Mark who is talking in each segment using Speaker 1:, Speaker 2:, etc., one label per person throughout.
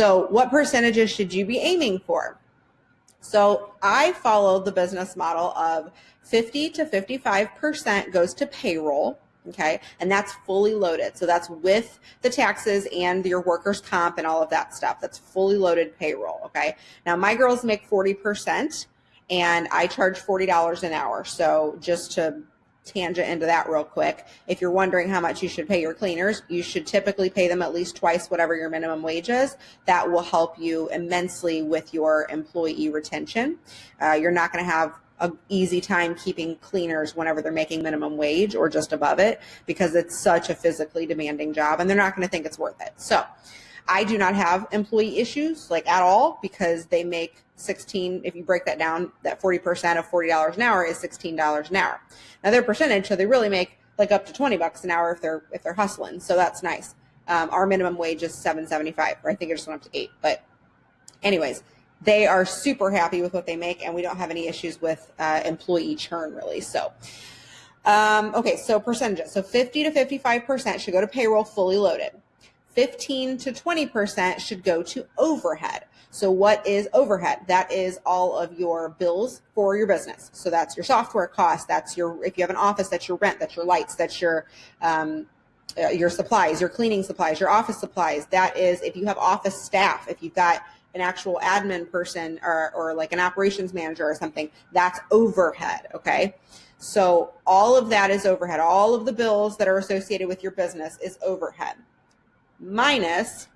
Speaker 1: So what percentages should you be aiming for? So I follow the business model of 50 to 55% goes to payroll, okay? And that's fully loaded. So that's with the taxes and your workers' comp and all of that stuff. That's fully loaded payroll, okay? Now my girls make 40% and I charge $40 an hour. So just to tangent into that real quick. If you're wondering how much you should pay your cleaners, you should typically pay them at least twice whatever your minimum wage is. That will help you immensely with your employee retention. Uh, you're not going to have an easy time keeping cleaners whenever they're making minimum wage or just above it because it's such a physically demanding job and they're not going to think it's worth it. So I do not have employee issues like at all because they make 16, if you break that down, that 40% of $40 an hour is $16 an hour. Now their percentage, so they really make like up to 20 bucks an hour if they're, if they're hustling. So that's nice. Um, our minimum wage is 775, or I think it just went up to eight. But anyways, they are super happy with what they make and we don't have any issues with uh, employee churn really. So, um, okay, so percentages. So 50 to 55% should go to payroll fully loaded. 15 to 20% should go to overhead. So what is overhead? That is all of your bills for your business. So that's your software cost. That's your, if you have an office, that's your rent, that's your lights, that's your, um, uh, your supplies, your cleaning supplies, your office supplies. That is if you have office staff, if you've got an actual admin person or, or like an operations manager or something, that's overhead, okay? So all of that is overhead. All of the bills that are associated with your business is overhead minus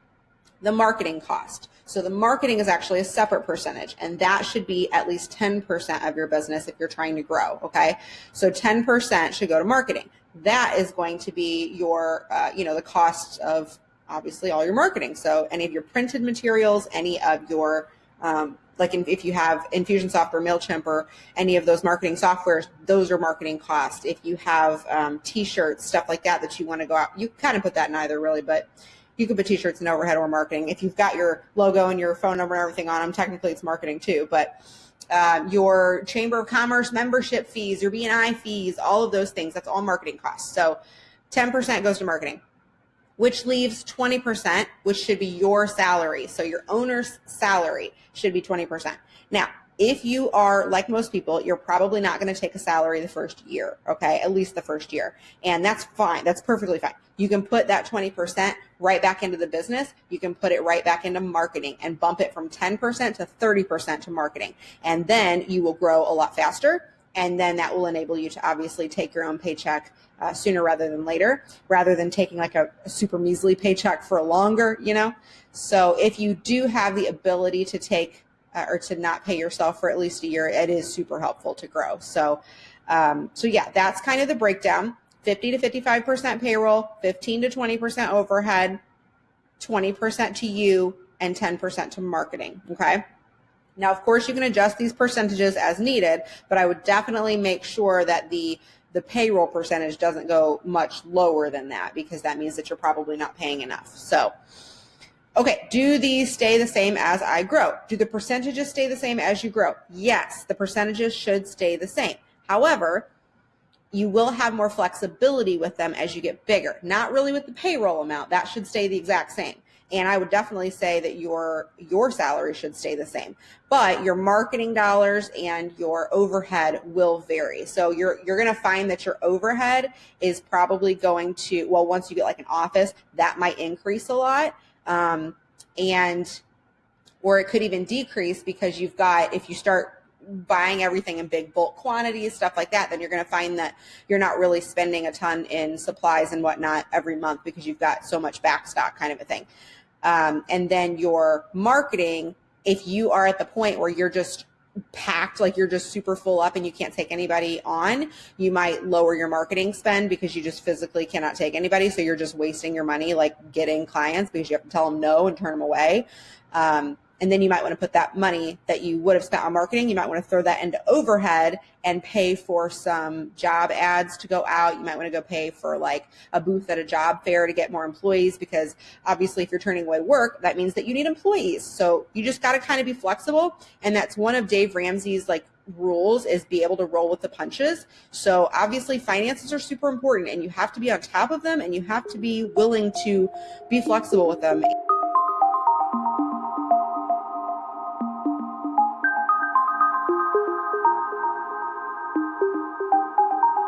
Speaker 1: the marketing cost. So the marketing is actually a separate percentage and that should be at least 10% of your business if you're trying to grow, okay? So 10% should go to marketing. That is going to be your, uh, you know, the cost of obviously all your marketing. So any of your printed materials, any of your, um, like in, if you have Infusionsoft or MailChimp or any of those marketing softwares, those are marketing costs. If you have um, t-shirts, stuff like that that you want to go out, you kind of put that in either really, but you could put t-shirts in overhead or marketing. If you've got your logo and your phone number and everything on them, technically it's marketing too. But uh, your Chamber of Commerce membership fees, your BNI fees, all of those things, that's all marketing costs. So 10% goes to marketing, which leaves 20%, which should be your salary. So your owner's salary should be 20%. Now, if you are like most people, you're probably not going to take a salary the first year, okay? At least the first year. And that's fine. That's perfectly fine. You can put that 20% right back into the business. You can put it right back into marketing and bump it from 10% to 30% to marketing. And then you will grow a lot faster. And then that will enable you to obviously take your own paycheck uh, sooner rather than later, rather than taking like a, a super measly paycheck for longer, you know? So if you do have the ability to take uh, or to not pay yourself for at least a year, it is super helpful to grow. So, um, so yeah, that's kind of the breakdown. 50 to 55% payroll, 15 to 20% overhead, 20% to you, and 10% to marketing, okay? Now, of course, you can adjust these percentages as needed, but I would definitely make sure that the the payroll percentage doesn't go much lower than that because that means that you're probably not paying enough. So, Okay, do these stay the same as I grow? Do the percentages stay the same as you grow? Yes, the percentages should stay the same. However, you will have more flexibility with them as you get bigger. Not really with the payroll amount. That should stay the exact same. And I would definitely say that your your salary should stay the same. But your marketing dollars and your overhead will vary. So you're you're going to find that your overhead is probably going to well once you get like an office, that might increase a lot um, and or it could even decrease because you've got if you start buying everything in big bulk quantities, stuff like that, then you're going to find that you're not really spending a ton in supplies and whatnot every month because you've got so much backstock kind of a thing. Um, and then your marketing, if you are at the point where you're just packed, like you're just super full up and you can't take anybody on, you might lower your marketing spend because you just physically cannot take anybody. So you're just wasting your money like getting clients because you have to tell them no and turn them away. Um, and then you might want to put that money that you would have spent on marketing, you might want to throw that into overhead and pay for some job ads to go out. You might want to go pay for like a booth at a job fair to get more employees because obviously if you're turning away work, that means that you need employees. So you just got to kind of be flexible. And that's one of Dave Ramsey's like rules is be able to roll with the punches. So obviously finances are super important and you have to be on top of them and you have to be willing to be flexible with them